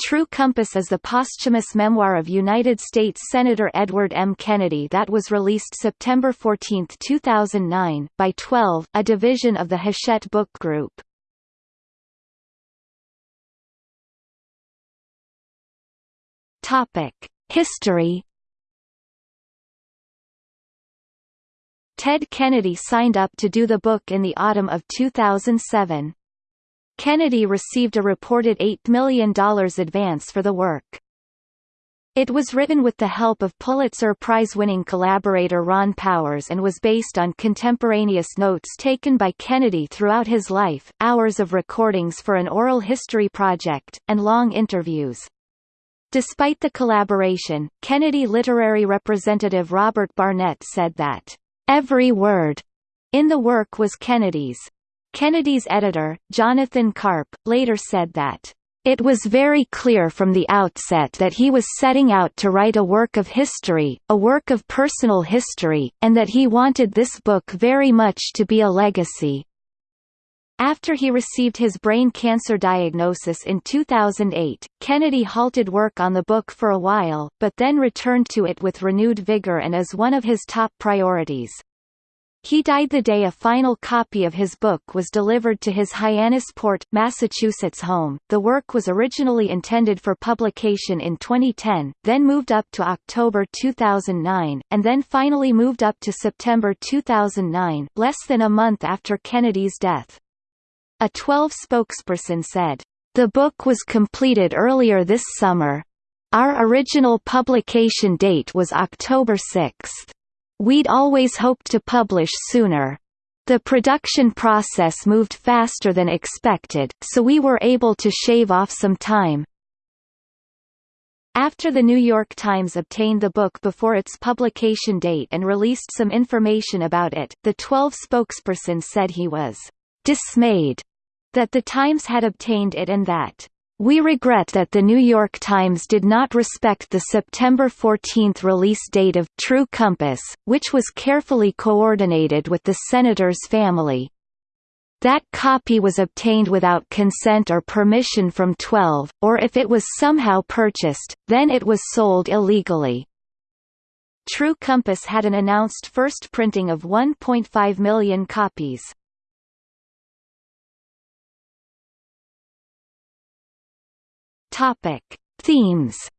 True Compass is the posthumous memoir of United States Senator Edward M. Kennedy that was released September 14, 2009, by 12, a division of the Hachette Book Group. History. Ted Kennedy signed up to do the book in the autumn of 2007. Kennedy received a reported $8 million advance for the work. It was written with the help of Pulitzer Prize-winning collaborator Ron Powers and was based on contemporaneous notes taken by Kennedy throughout his life, hours of recordings for an oral history project, and long interviews. Despite the collaboration, Kennedy literary representative Robert Barnett said that, "...every word," in the work was Kennedy's. Kennedy's editor, Jonathan Karp, later said that, "...it was very clear from the outset that he was setting out to write a work of history, a work of personal history, and that he wanted this book very much to be a legacy." After he received his brain cancer diagnosis in 2008, Kennedy halted work on the book for a while, but then returned to it with renewed vigor and as one of his top priorities. He died the day a final copy of his book was delivered to his Hyannisport, Massachusetts home. The work was originally intended for publication in 2010, then moved up to October 2009, and then finally moved up to September 2009, less than a month after Kennedy's death. A 12 spokesperson said, The book was completed earlier this summer. Our original publication date was October 6. We'd always hoped to publish sooner. The production process moved faster than expected, so we were able to shave off some time. After the New York Times obtained the book before its publication date and released some information about it, the 12 spokesperson said he was dismayed that the Times had obtained it and that we regret that the New York Times did not respect the September 14 release date of True Compass, which was carefully coordinated with the senator's family. That copy was obtained without consent or permission from 12, or if it was somehow purchased, then it was sold illegally. True Compass had an announced first printing of 1.5 million copies. Topic: Themes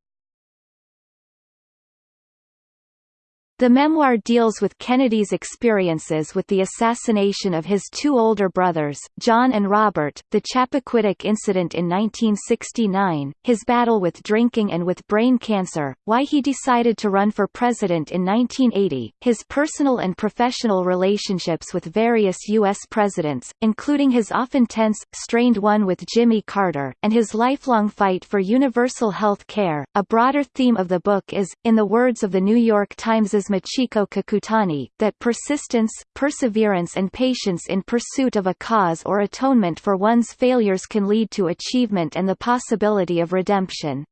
The memoir deals with Kennedy's experiences with the assassination of his two older brothers, John and Robert, the Chappaquiddick incident in 1969, his battle with drinking and with brain cancer, why he decided to run for president in 1980, his personal and professional relationships with various U.S. presidents, including his often tense, strained one with Jimmy Carter, and his lifelong fight for universal health care. A broader theme of the book is, in the words of the New York Times's Michiko Kakutani, that persistence, perseverance and patience in pursuit of a cause or atonement for one's failures can lead to achievement and the possibility of redemption.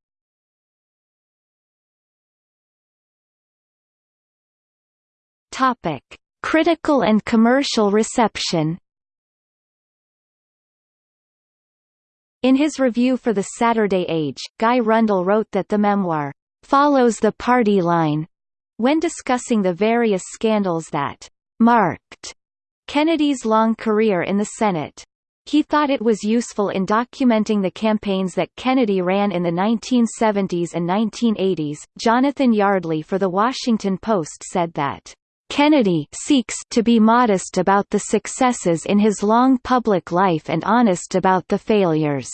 Topic: Critical and commercial reception. In his review for the Saturday Age, Guy Rundle wrote that the memoir follows the party line when discussing the various scandals that marked Kennedy's long career in the Senate. He thought it was useful in documenting the campaigns that Kennedy ran in the 1970s and 1980s. Jonathan Yardley for The Washington Post said that Kennedy seeks to be modest about the successes in his long public life and honest about the failures,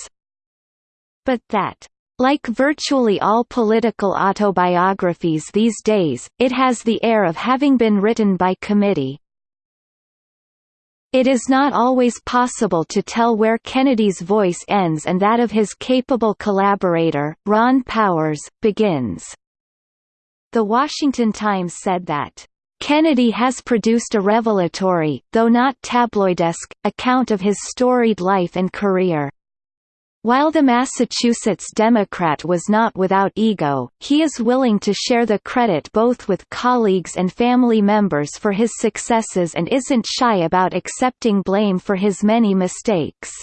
but that like virtually all political autobiographies these days, it has the air of having been written by committee. It is not always possible to tell where Kennedy's voice ends and that of his capable collaborator, Ron Powers, begins. The Washington Times said that, Kennedy has produced a revelatory, though not tabloidesque, account of his storied life and career. While the Massachusetts Democrat was not without ego, he is willing to share the credit both with colleagues and family members for his successes and isn't shy about accepting blame for his many mistakes.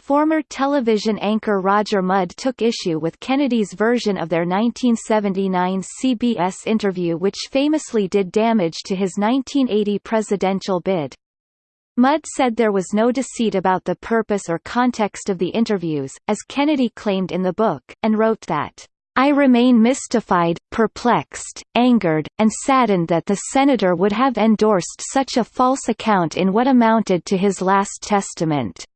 Former television anchor Roger Mudd took issue with Kennedy's version of their 1979 CBS interview which famously did damage to his 1980 presidential bid. Mudd said there was no deceit about the purpose or context of the interviews, as Kennedy claimed in the book, and wrote that, I remain mystified, perplexed, angered, and saddened that the senator would have endorsed such a false account in what amounted to his last testament.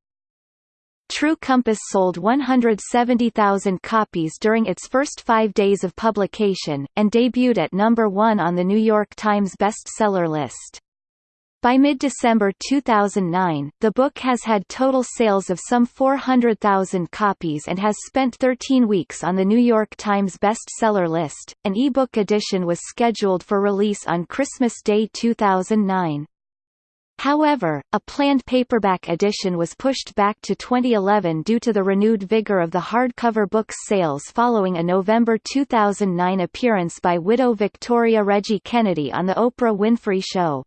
True Compass sold 170,000 copies during its first five days of publication, and debuted at number one on the New York Times bestseller list. By mid-December 2009, the book has had total sales of some 400,000 copies and has spent 13 weeks on the New York Times bestseller list. An e-book edition was scheduled for release on Christmas Day 2009. However, a planned paperback edition was pushed back to 2011 due to the renewed vigor of the hardcover book's sales following a November 2009 appearance by widow Victoria Reggie Kennedy on The Oprah Winfrey Show.